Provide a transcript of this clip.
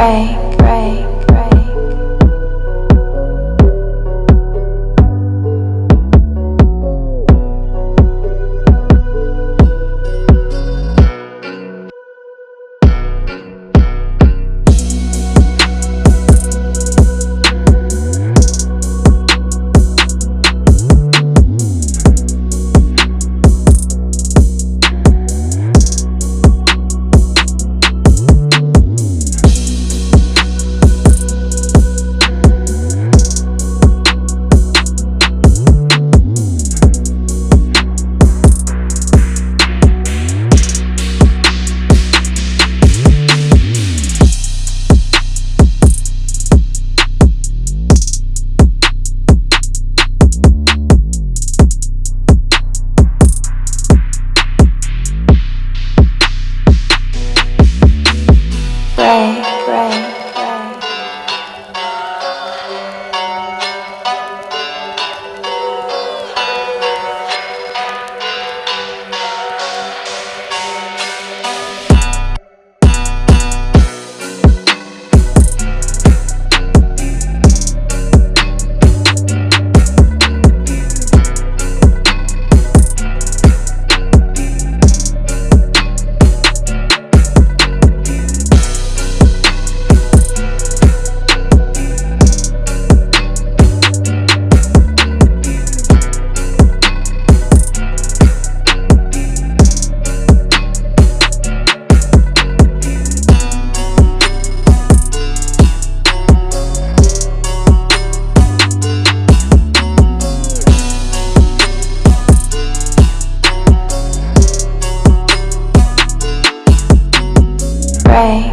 break, break. away.